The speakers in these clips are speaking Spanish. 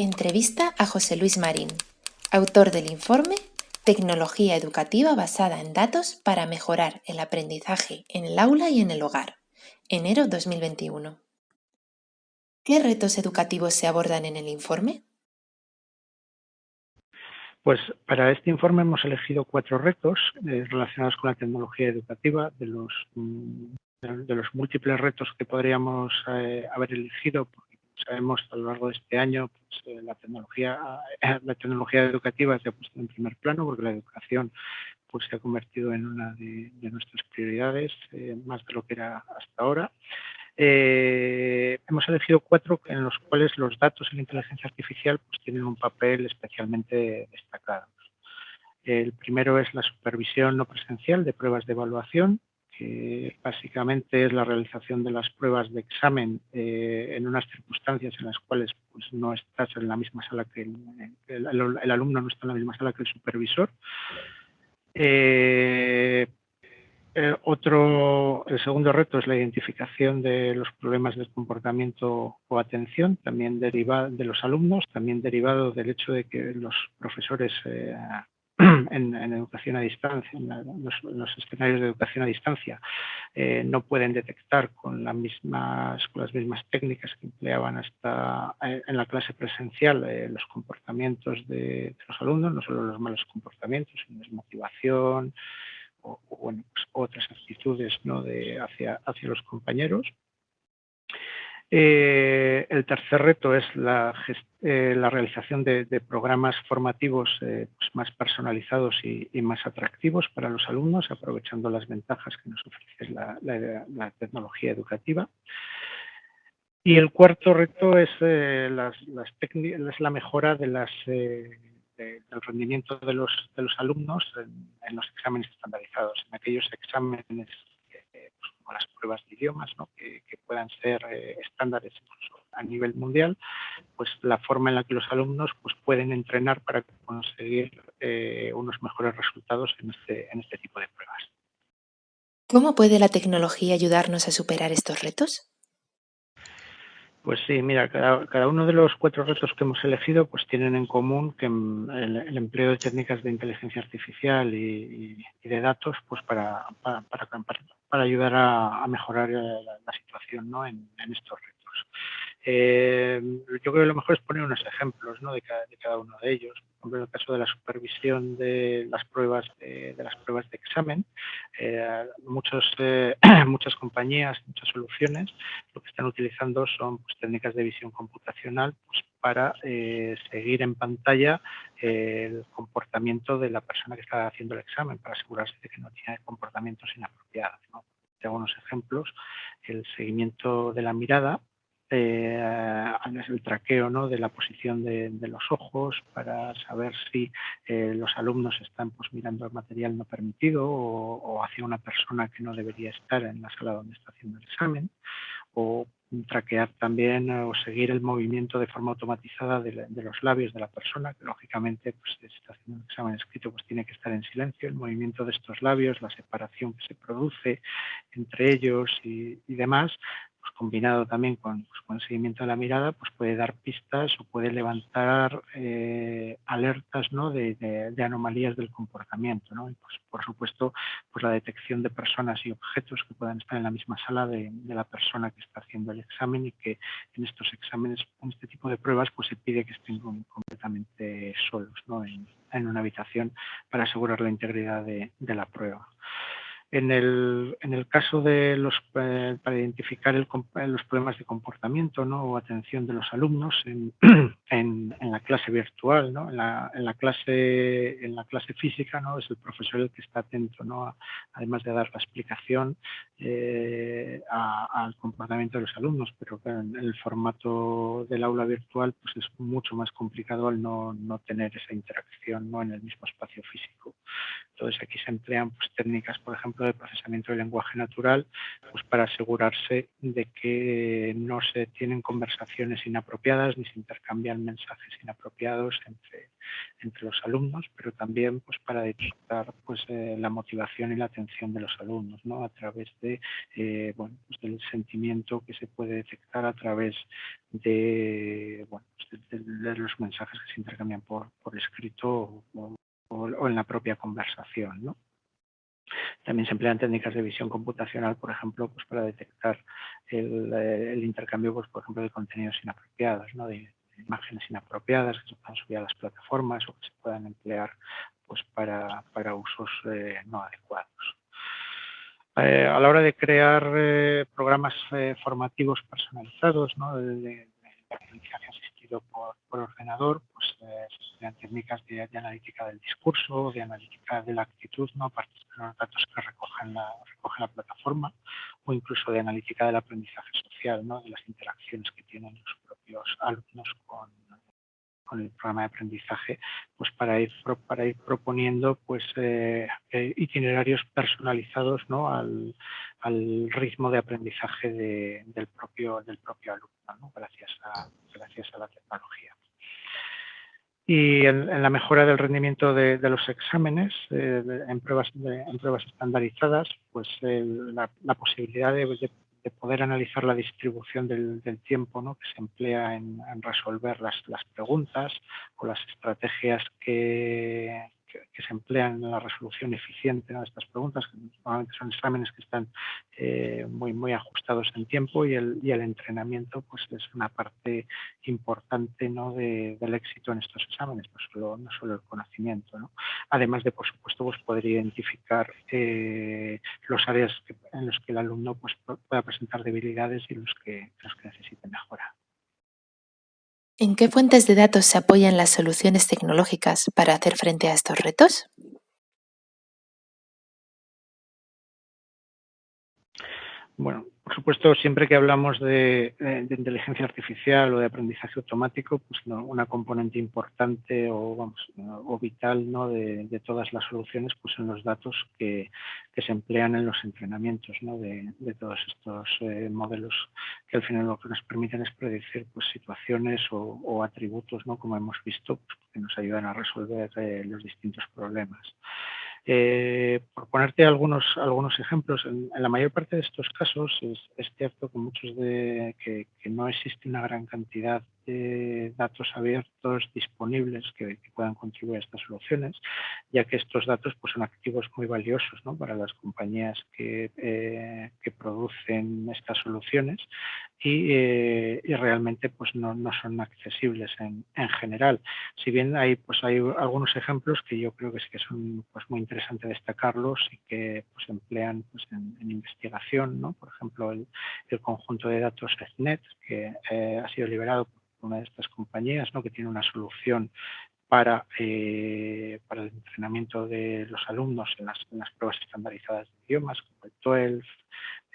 Entrevista a José Luis Marín, autor del informe Tecnología educativa basada en datos para mejorar el aprendizaje en el aula y en el hogar, enero 2021. ¿Qué retos educativos se abordan en el informe? Pues para este informe hemos elegido cuatro retos eh, relacionados con la tecnología educativa, de los, mm, de los múltiples retos que podríamos eh, haber elegido, sabemos a lo largo de este año pues, eh, la tecnología la tecnología educativa se ha puesto en primer plano porque la educación pues se ha convertido en una de, nuestras prioridades, más de lo que era hasta ahora. Eh, hemos elegido cuatro en los cuales los datos y la inteligencia artificial pues, tienen un papel especialmente destacado. El primero es la supervisión no presencial de pruebas de evaluación, que básicamente es la realización de las pruebas de examen eh, en unas circunstancias en las cuales pues, no estás en la misma sala que el, alumno no está en la misma sala que el supervisor. Eh, eh, otro, el segundo reto es la identificación de los problemas del comportamiento o atención, también derivado de los alumnos, también derivado del hecho de que los profesores en, educación a distancia, en, los, escenarios de educación a distancia, eh, no pueden detectar con, las mismas, técnicas que empleaban hasta en la clase presencial los comportamientos de, los alumnos, no solo los malos comportamientos, sino desmotivación, o, bueno, pues otras actitudes ¿no? hacia los compañeros. Eh, el tercer reto es la, eh, realización de, programas formativos eh, pues más personalizados y, más atractivos para los alumnos, aprovechando las ventajas que nos ofrece la, tecnología educativa. Y el cuarto reto es, la mejora de las del rendimiento de los, alumnos en, los exámenes estandarizados, en aquellos exámenes como las pruebas de idiomas, que, puedan ser eh, estándares a nivel mundial, pues la forma en la que los alumnos pues, pueden entrenar para conseguir eh, unos mejores resultados en este, en este tipo de pruebas. ¿Cómo puede la tecnología ayudarnos a superar estos retos? Pues sí, mira, cada, uno de los cuatro retos que hemos elegido pues tienen en común que el, empleo de técnicas de inteligencia artificial y, de datos pues para, para, para, ayudar a, mejorar la, situación ¿no? en, estos retos. Eh, yo creo que lo mejor es poner unos ejemplos ¿no? de, cada, de cada uno de ellos ejemplo, en el caso de la supervisión de las pruebas de, las pruebas de examen, eh, muchos, eh, muchas compañías, muchas soluciones, utilizando son pues, técnicas de visión computacional pues, para eh, seguir en pantalla el comportamiento de la persona que está haciendo el examen, para asegurarse de que no tiene comportamientos inapropiados. ¿no? Tengo unos ejemplos, el seguimiento de la mirada, eh, el traqueo ¿no? de la posición de, los ojos para saber si eh, los alumnos están pues, mirando el material no permitido o, hacia una persona que no debería estar en la sala donde está haciendo el examen o traquear también o seguir el movimiento de forma automatizada de, los labios de la persona, que lógicamente pues, si está haciendo un examen escrito pues tiene que estar en silencio, el movimiento de estos labios, la separación que se produce entre ellos y demás, pues, combinado también con, pues, con, seguimiento de la mirada, pues puede dar pistas o puede levantar eh, alertas ¿no? de, anomalías del comportamiento. ¿no? Y pues, por supuesto, pues la detección de personas y objetos que puedan estar en la misma sala de, de, la persona que está haciendo el examen y que en estos exámenes, en este tipo de pruebas, pues se pide que estén completamente solos ¿no? en, en, una habitación para asegurar la integridad de la prueba. En el, en el caso de los, eh, para identificar el, los problemas de comportamiento ¿no? o atención de los alumnos en, en, la clase virtual, ¿no? en, la, en, la, clase, en la clase física ¿no? es el profesor el que está atento, ¿no? además de dar la explicación eh, al comportamiento de los alumnos, pero en el formato del aula virtual pues es mucho más complicado al no, no tener esa interacción ¿no? en el mismo espacio físico. Entonces aquí se emplean pues, técnicas, por ejemplo, de procesamiento del lenguaje natural, pues para asegurarse de que no se tienen conversaciones inapropiadas ni se intercambian mensajes inapropiados entre, entre los alumnos, pero también pues para detectar pues eh, la motivación y la atención de los alumnos, ¿no? A través de eh, bueno, pues, del sentimiento que se puede detectar a través de, bueno, pues, de, los mensajes que se intercambian por, escrito o, en la propia conversación. ¿no? También se emplean técnicas de visión computacional, por ejemplo, pues para detectar el, intercambio, pues, por ejemplo, de contenidos inapropiados, ¿no? Imágenes inapropiadas que se puedan subir a las plataformas o que se puedan emplear pues, para, usos eh, no adecuados. Eh, a la hora de crear eh, programas formativos personalizados ¿no? de, de, aprendizaje asistido por, ordenador, pues se emplean técnicas de, analítica del discurso, de analítica de la actitud, ¿no? a partir de los datos que recogen la, recoge la plataforma, o incluso de analítica del aprendizaje social, ¿no? de las interacciones que tienen los propios alumnos con, con el programa de aprendizaje, pues para ir, para ir proponiendo pues eh, eh, itinerarios personalizados ¿no? al, al, ritmo de aprendizaje de, del, propio, del propio alumno, ¿no? gracias, a, gracias a la tecnología. Y en, la mejora del rendimiento de, los exámenes eh, en, pruebas, en pruebas estandarizadas, pues la, posibilidad de, de de poder analizar la distribución del, tiempo ¿no? que se emplea en, resolver las, las, preguntas o las estrategias que, que, se emplean en la resolución eficiente de estas preguntas, que normalmente son exámenes que están eh, muy, muy ajustados en tiempo y el, y el entrenamiento pues es una parte importante ¿no? del éxito en estos exámenes, pues no solo el conocimiento. ¿no? Además de, por supuesto, pues poder identificar eh, los áreas en los que el alumno pues, pueda presentar debilidades y los que, los que necesite mejorar. ¿En qué fuentes de datos se apoyan las soluciones tecnológicas para hacer frente a estos retos? Bueno, por supuesto, siempre que hablamos de, inteligencia artificial o de aprendizaje automático, pues una componente importante o, vital ¿no? de, todas las soluciones pues son los datos que, se emplean en los entrenamientos ¿no? de, todos estos eh, modelos que al final lo que nos permiten es predecir pues, situaciones o, atributos, ¿no? como hemos visto, pues, que nos ayudan a resolver eh, los distintos problemas. Eh, por ponerte algunos, algunos ejemplos, en, la mayor parte de estos casos es, cierto que muchos de que, no existe una gran cantidad de datos abiertos disponibles que, puedan contribuir a estas soluciones, ya que estos datos pues, son activos muy valiosos ¿no? para las compañías que, eh, que producen estas soluciones y, eh, y realmente pues, no, no, son accesibles en, en, general. Si bien hay, pues, hay algunos ejemplos que yo creo que sí que son pues, muy interesantes destacarlos y que pues, emplean pues, en, investigación, ¿no? por ejemplo, el, el, conjunto de datos EthNet, que eh, ha sido liberado por una de estas compañías, ¿no? que tiene una solución para, eh, para el entrenamiento de los alumnos en las, en las, pruebas estandarizadas de idiomas, como el 12,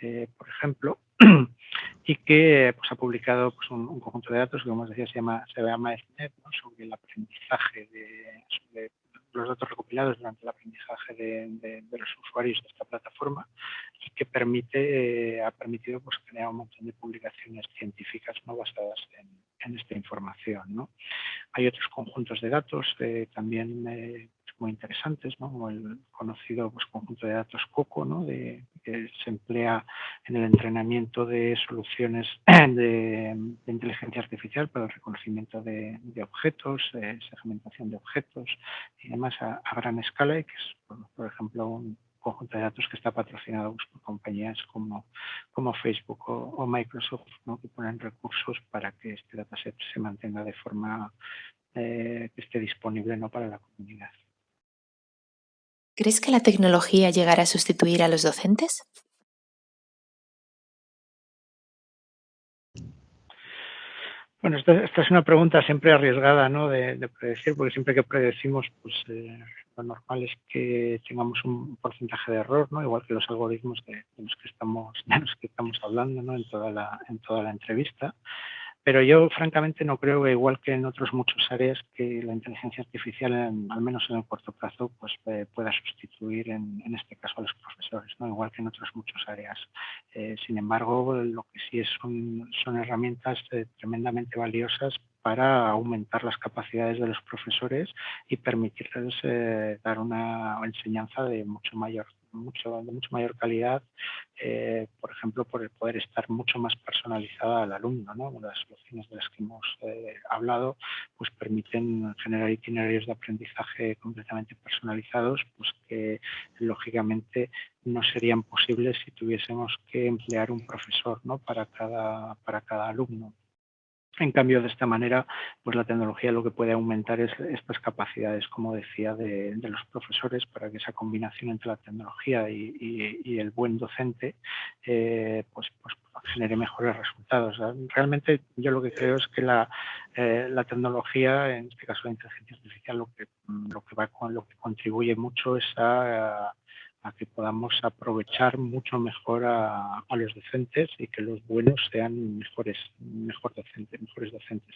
eh, por ejemplo, y que pues, ha publicado pues, un, conjunto de datos que, como decía, se llama, se llama EthNet, sobre el aprendizaje de, los datos recopilados durante el aprendizaje de, los usuarios de esta plataforma y que permite, eh, ha permitido pues, crear un montón de publicaciones científicas ¿no? basadas en, esta información. ¿no? Hay otros conjuntos de datos eh, también eh, muy interesantes, como el conocido pues, conjunto de datos COCO, que se emplea en el entrenamiento de soluciones de, inteligencia artificial para el reconocimiento de, objetos, segmentación de objetos y demás a, gran escala y que es, por, ejemplo, un conjunto de datos que está patrocinado pues, por compañías como, Facebook o, Microsoft, que ponen recursos para que este dataset se mantenga de forma eh, que esté disponible ¿no? para la comunidad. ¿Crees que la tecnología llegará a sustituir a los docentes? Bueno, esta, es una pregunta siempre arriesgada ¿no? de, predecir, porque siempre que predecimos, pues eh, lo normal es que tengamos un porcentaje de error, ¿no? igual que los algoritmos de, los que estamos, de los que estamos hablando ¿no? en, toda la, en toda la entrevista. Pero yo, francamente, no creo igual que en otras muchas áreas, que la inteligencia artificial, al menos en el corto plazo, pues eh, pueda sustituir, en, este caso, a los profesores, ¿no? igual que en otras muchas áreas. Eh, sin embargo, lo que sí es son herramientas eh, tremendamente valiosas para aumentar las capacidades de los profesores y permitirles dar una enseñanza de mucho mayor mucho, de mucho mayor calidad, eh, por ejemplo, por el poder estar mucho más personalizada al alumno. ¿no? Las soluciones de las que hemos eh, hablado pues permiten generar itinerarios de aprendizaje completamente personalizados, pues que lógicamente no serían posibles si tuviésemos que emplear un profesor ¿no? para, cada, para cada alumno. En cambio, de esta manera, pues la tecnología lo que puede aumentar es estas capacidades, como decía, de, los profesores para que esa combinación entre la tecnología y, el buen docente eh, pues, pues, genere mejores resultados. Realmente yo lo que creo es que la, eh, la tecnología, en este caso la inteligencia artificial, lo que contribuye mucho es a a que podamos aprovechar mucho mejor a, los docentes y que los buenos sean mejores, mejor docentes, mejores docentes.